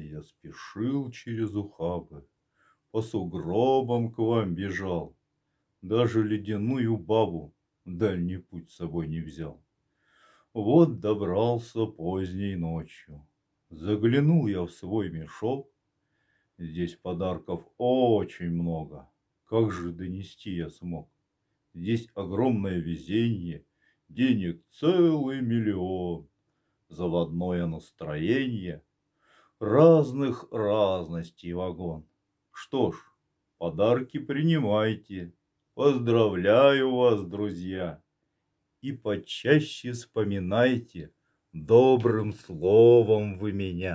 И я спешил через ухабы, по сугробам к вам бежал, даже ледяную бабу дальний путь с собой не взял. Вот добрался поздней ночью, заглянул я в свой мешок, здесь подарков очень много, как же донести я смог? Здесь огромное везенье, денег целый миллион, заводное настроение, разных разностей вагон. Что ж, подарки принимайте, поздравляю вас, друзья, и почаще вспоминайте, добрым словом вы меня.